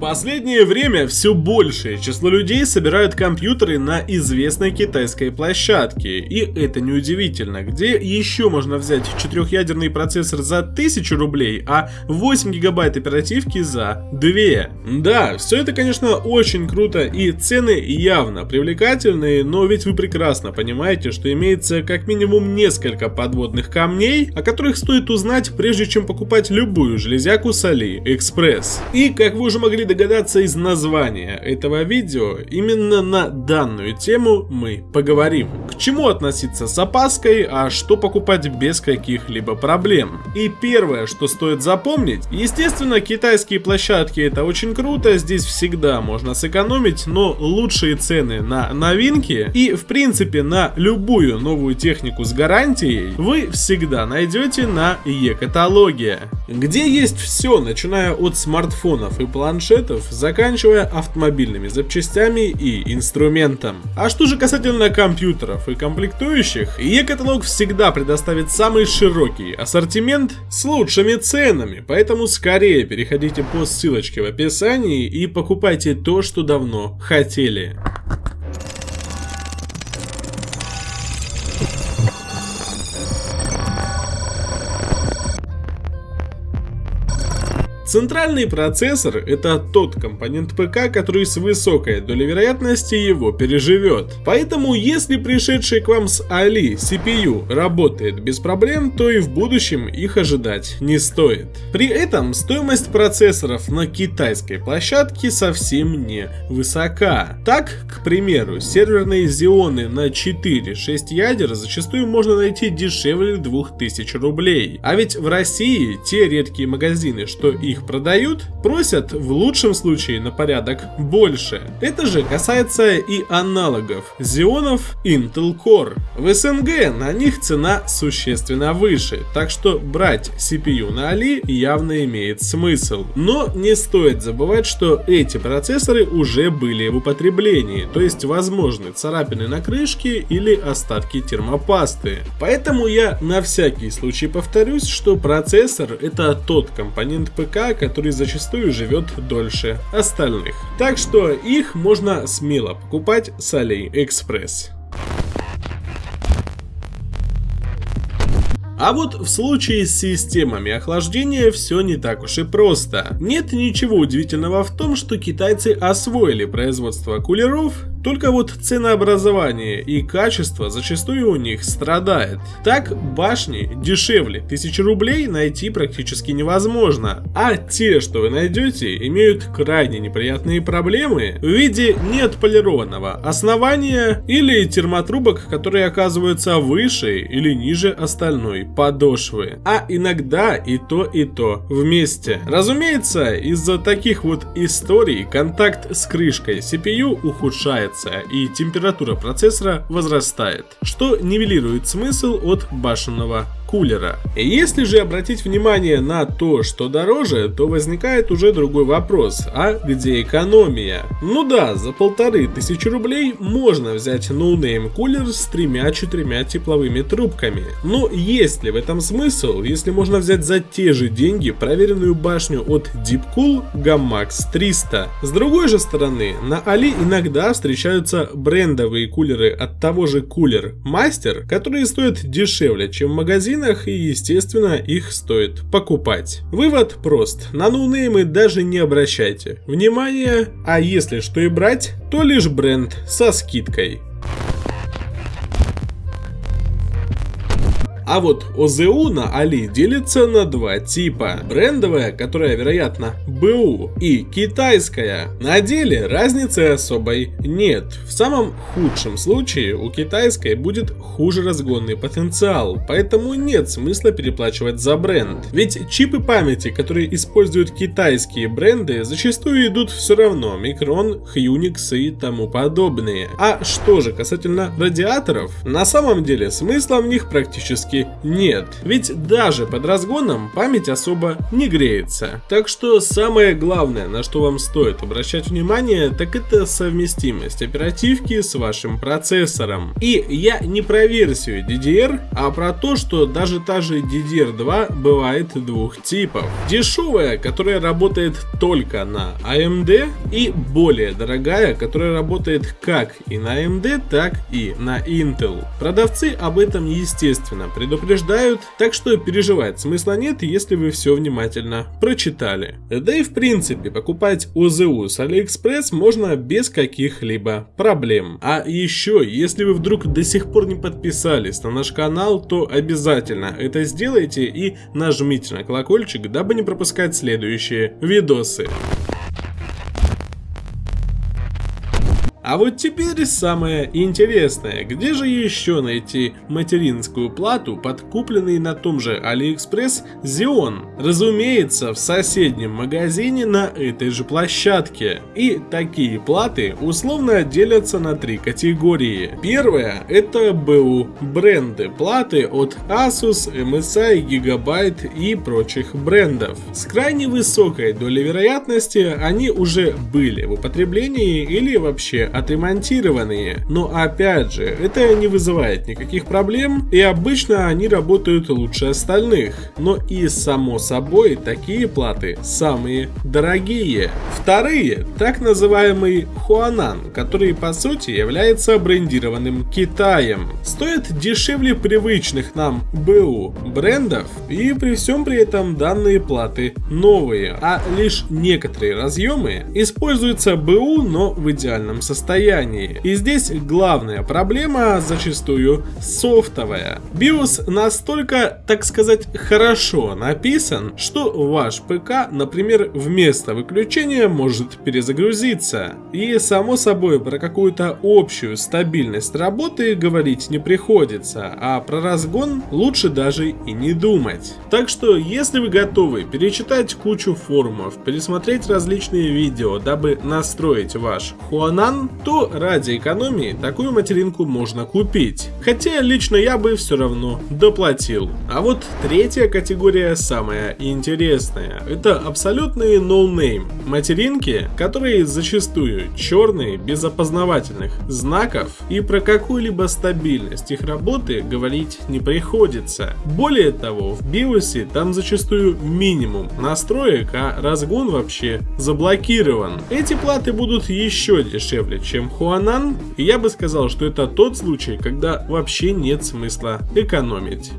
последнее время все большее число людей собирают компьютеры на известной китайской площадке. И это неудивительно. Где еще можно взять четырехъядерный процессор за 1000 рублей, а 8 гигабайт оперативки за 2? Да, все это, конечно, очень круто и цены явно привлекательные, но ведь вы прекрасно понимаете, что имеется как минимум несколько подводных камней, о которых стоит узнать, прежде чем покупать любую железяку с AliExpress. И, как вы уже могли догадаться из названия этого видео, именно на данную тему мы поговорим. Чему относиться с опаской, а что покупать без каких-либо проблем. И первое, что стоит запомнить, естественно, китайские площадки это очень круто, здесь всегда можно сэкономить, но лучшие цены на новинки и в принципе на любую новую технику с гарантией вы всегда найдете на e-каталоге, где есть все, начиная от смартфонов и планшетов, заканчивая автомобильными запчастями и инструментом. А что же касательно компьютеров и комплектующих, e-каталог всегда предоставит самый широкий ассортимент с лучшими ценами, поэтому скорее переходите по ссылочке в описании и покупайте то, что давно хотели. Центральный процессор – это тот компонент ПК, который с высокой долей вероятности его переживет. Поэтому, если пришедший к вам с Али CPU работает без проблем, то и в будущем их ожидать не стоит. При этом стоимость процессоров на китайской площадке совсем не высока. Так, к примеру, серверные Xeon на 4-6 ядер зачастую можно найти дешевле 2000 рублей. А ведь в России те редкие магазины, что их их продают, просят в лучшем случае на порядок больше. Это же касается и аналогов Xeonов Intel Core. В СНГ на них цена существенно выше, так что брать CPU на Али явно имеет смысл. Но не стоит забывать, что эти процессоры уже были в употреблении, то есть возможны царапины на крышке или остатки термопасты. Поэтому я на всякий случай повторюсь, что процессор это тот компонент ПК, который зачастую живет дольше остальных. Так что их можно смело покупать с AliExpress. А вот в случае с системами охлаждения все не так уж и просто. Нет ничего удивительного в том, что китайцы освоили производство кулеров только вот ценообразование и качество зачастую у них страдает. Так, башни дешевле 1000 рублей найти практически невозможно, а те, что вы найдете, имеют крайне неприятные проблемы в виде неотполированного основания или термотрубок, которые оказываются выше или ниже остальной подошвы. А иногда и то и то вместе. Разумеется, из-за таких вот историй контакт с крышкой CPU ухудшается нагревается и температура процессора возрастает, что нивелирует смысл от башенного кулера. Если же обратить внимание на то, что дороже, то возникает уже другой вопрос, а где экономия? Ну да, за полторы тысячи рублей можно взять ноунейм кулер с тремя-четырьмя тепловыми трубками. Но есть ли в этом смысл, если можно взять за те же деньги проверенную башню от Deepcool Gammax 300? С другой же стороны, на Али иногда встречаются брендовые кулеры от того же Cooler Master, которые стоят дешевле, чем в магазине магазинах и естественно их стоит покупать. Вывод прост, на ноунеймы даже не обращайте внимания, а если что и брать, то лишь бренд со скидкой. А вот ОЗУ на Али делится на два типа. Брендовая, которая, вероятно, БУ, и китайская. На деле разницы особой нет. В самом худшем случае у китайской будет хуже разгонный потенциал, поэтому нет смысла переплачивать за бренд. Ведь чипы памяти, которые используют китайские бренды, зачастую идут все равно Micron, Unix и тому подобные. А что же касательно радиаторов, на самом деле смысла в них практически нет. Ведь даже под разгоном память особо не греется. Так что самое главное, на что вам стоит обращать внимание, так это совместимость оперативки с вашим процессором. И я не про версию DDR, а про то, что даже та же DDR2 бывает двух типов. Дешевая, которая работает только на AMD и более дорогая, которая работает как и на AMD, так и на Intel. Продавцы об этом естественно предупреждают, так что переживать смысла нет, если вы все внимательно прочитали. Да и в принципе покупать ОЗУ с AliExpress можно без каких-либо проблем. А еще, если вы вдруг до сих пор не подписались на наш канал, то обязательно это сделайте и нажмите на колокольчик, дабы не пропускать следующие видосы. А вот теперь самое интересное, где же еще найти материнскую плату под купленный на том же Алиэкспресс Xeon? Разумеется, в соседнем магазине на этой же площадке. И такие платы условно делятся на три категории. Первая это БУ бренды платы от Asus, MSI, Gigabyte и прочих брендов. С крайне высокой долей вероятности они уже были в употреблении или вообще отремонтированные. Но опять же, это не вызывает никаких проблем, и обычно они работают лучше остальных. Но и само собой, такие платы самые дорогие. Вторые, так называемый Хуанан, который по сути является брендированным Китаем. Стоят дешевле привычных нам БУ брендов, и при всем при этом данные платы новые, а лишь некоторые разъемы используются БУ, но в идеальном состоянии состоянии. И здесь главная проблема зачастую софтовая. BIOS настолько, так сказать, хорошо написан, что ваш ПК, например, вместо выключения может перезагрузиться. И само собой про какую-то общую стабильность работы говорить не приходится, а про разгон лучше даже и не думать. Так что, если вы готовы перечитать кучу форумов, пересмотреть различные видео, дабы настроить ваш Хуанан, то ради экономии такую материнку можно купить. Хотя лично я бы все равно доплатил. А вот третья категория самая интересная. Это абсолютные ноунейм. No материнки, которые зачастую черные, без опознавательных знаков и про какую-либо стабильность их работы говорить не приходится. Более того, в биосе там зачастую минимум настроек, а разгон вообще заблокирован. Эти платы будут еще дешевле, чем Huanan, я бы сказал, что это тот случай, когда вообще нет смысла экономить.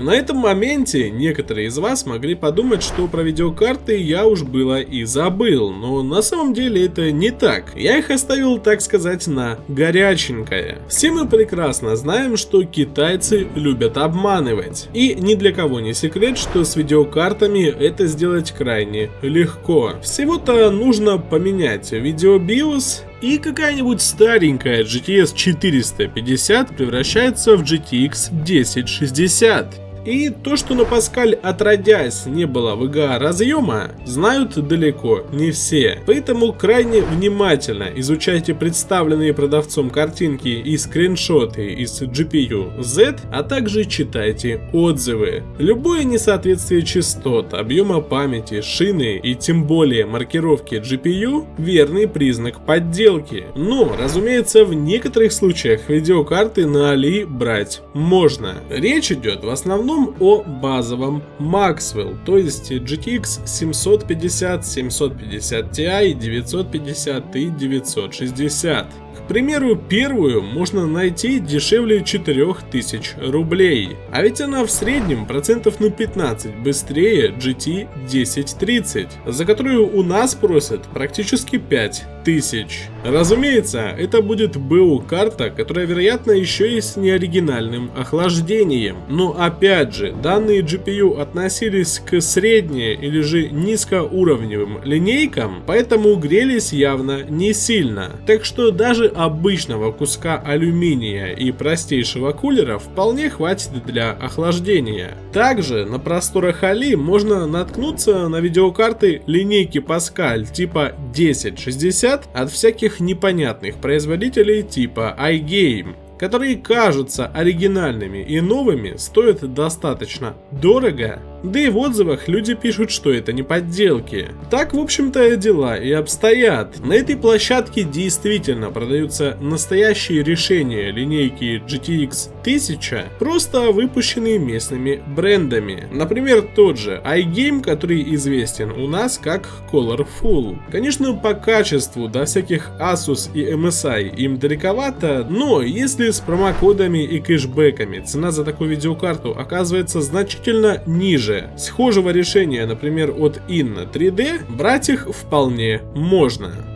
На этом моменте некоторые из вас могли подумать, что про видеокарты я уж было и забыл, но на самом деле это не так. Я их оставил, так сказать, на горяченькое. Все мы прекрасно знаем, что китайцы любят обманывать. И ни для кого не секрет, что с видеокартами это сделать крайне легко. Всего-то нужно поменять видеобиос и какая-нибудь старенькая GTS 450 превращается в GTX 1060. И то, что на Паскаль отродясь не было VGA разъема, знают далеко не все. Поэтому крайне внимательно изучайте представленные продавцом картинки и скриншоты из GPU Z, а также читайте отзывы. Любое несоответствие частот, объема памяти, шины и тем более маркировки GPU – верный признак подделки. Но, разумеется, в некоторых случаях видеокарты на Али брать можно. Речь идет в основном основном о базовом Maxwell, то есть GTX 750, 750 Ti, 950 и 960 примеру, первую можно найти дешевле 4000 рублей. А ведь она в среднем процентов на 15 быстрее GT 1030, за которую у нас просят практически 5000. Разумеется, это будет БУ карта, которая вероятно еще и с неоригинальным охлаждением. Но опять же, данные GPU относились к средне или же низкоуровневым линейкам, поэтому грелись явно не сильно. Так что даже обычного куска алюминия и простейшего кулера вполне хватит для охлаждения. Также на просторах Али можно наткнуться на видеокарты линейки Pascal типа 1060 от всяких непонятных производителей типа iGame. которые кажутся оригинальными и новыми, стоят достаточно дорого, да и в отзывах люди пишут, что это не подделки. Так, в общем-то, дела и обстоят. На этой площадке действительно продаются настоящие решения линейки GTX 1000, просто выпущенные местными брендами. Например, тот же iGame, который известен у нас как Colorful. Конечно, по качеству до всяких Asus и MSI им далековато, но если с промокодами и кэшбэками цена за такую видеокарту оказывается значительно ниже же, схожего решения, например, от Inna 3D, брать их вполне можно.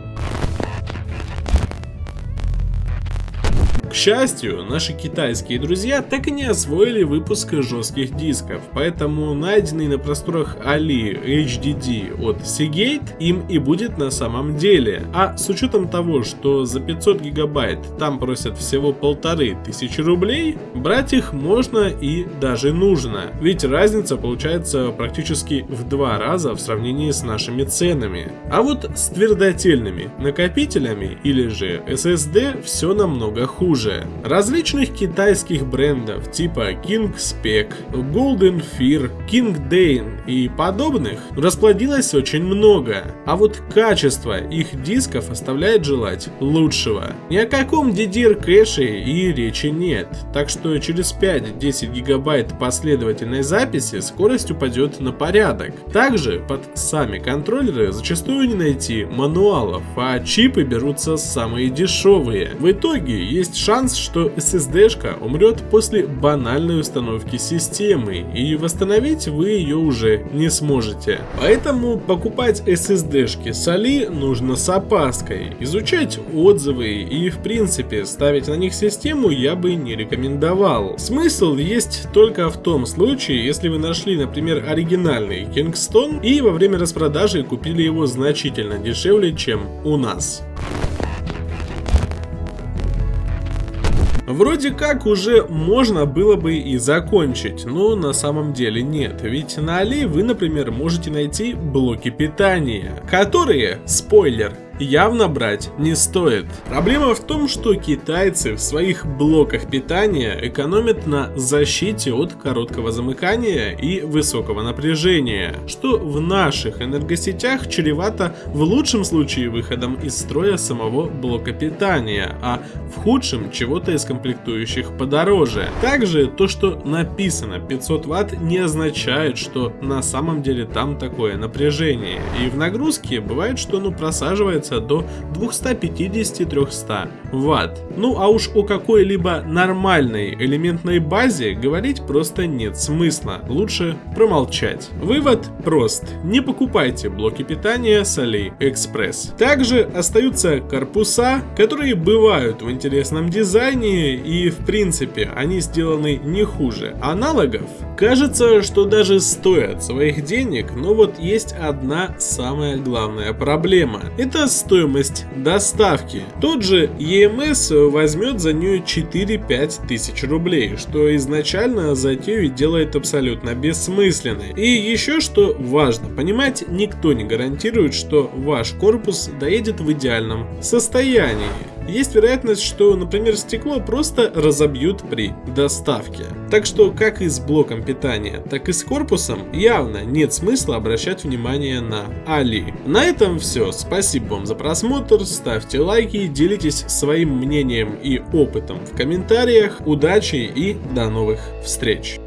Счастью, наши китайские друзья так и не освоили выпуск жестких дисков, поэтому найденный на просторах Али HDD от Seagate им и будет на самом деле. А с учетом того, что за 500 гигабайт там просят всего полторы тысячи рублей, брать их можно и даже нужно, ведь разница получается практически в два раза в сравнении с нашими ценами. А вот с твердотельными накопителями или же SSD все намного хуже хуже. Различных китайских брендов типа King Spec, Golden Fear, King Dane и подобных расплодилось очень много, а вот качество их дисков оставляет желать лучшего. Ни о каком DDR кэше и речи нет, так что через 5-10 гигабайт последовательной записи скорость упадет на порядок. Также под сами контроллеры зачастую не найти мануалов, а чипы берутся самые дешевые. В итоге есть шанс шанс, что SSD-шка умрет после банальной установки системы, и восстановить вы ее уже не сможете. Поэтому покупать SSD-шки с Али нужно с опаской, изучать отзывы и в принципе ставить на них систему я бы не рекомендовал. Смысл есть только в том случае, если вы нашли, например, оригинальный Kingston и во время распродажи купили его значительно дешевле, чем у нас. Вроде как уже можно было бы и закончить, но на самом деле нет, ведь на Али вы, например, можете найти блоки питания, которые, спойлер, явно брать не стоит. Проблема в том, что китайцы в своих блоках питания экономят на защите от короткого замыкания и высокого напряжения, что в наших энергосетях чревато в лучшем случае выходом из строя самого блока питания, а в худшем чего-то из комплектующих подороже. Также то, что написано 500 Вт не означает, что на самом деле там такое напряжение, и в нагрузке бывает, что оно просаживается поднимается до 250-300 Вт. Ну а уж о какой-либо нормальной элементной базе говорить просто нет смысла, лучше промолчать. Вывод прост, не покупайте блоки питания с AliExpress. Также остаются корпуса, которые бывают в интересном дизайне и в принципе они сделаны не хуже аналогов. Кажется, что даже стоят своих денег, но вот есть одна самая главная проблема. Это стоимость доставки. Тот же EMS возьмет за нее 4-5 тысяч рублей, что изначально затею делает абсолютно бессмысленной. И еще что важно понимать, никто не гарантирует, что ваш корпус доедет в идеальном состоянии есть вероятность, что, например, стекло просто разобьют при доставке. Так что как и с блоком питания, так и с корпусом явно нет смысла обращать внимание на Али. На этом все. Спасибо вам за просмотр, ставьте лайки, делитесь своим мнением и опытом в комментариях. Удачи и до новых встреч!